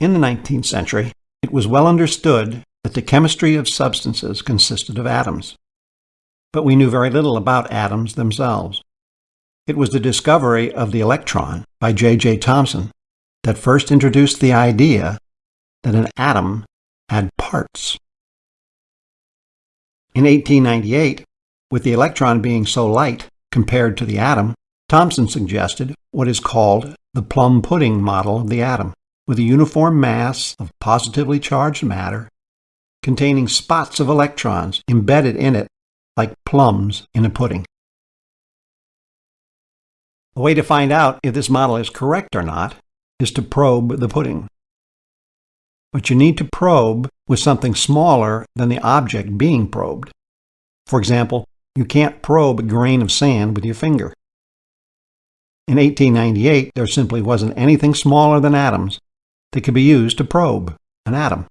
In the 19th century, it was well understood that the chemistry of substances consisted of atoms. But we knew very little about atoms themselves. It was the discovery of the electron by J.J. Thomson that first introduced the idea that an atom had parts. In 1898, with the electron being so light compared to the atom, Thomson suggested what is called the plum pudding model of the atom, with a uniform mass of positively charged matter containing spots of electrons embedded in it like plums in a pudding. The way to find out if this model is correct or not is to probe the pudding. But you need to probe with something smaller than the object being probed. For example, you can't probe a grain of sand with your finger. In 1898, there simply wasn't anything smaller than atoms that can be used to probe an atom.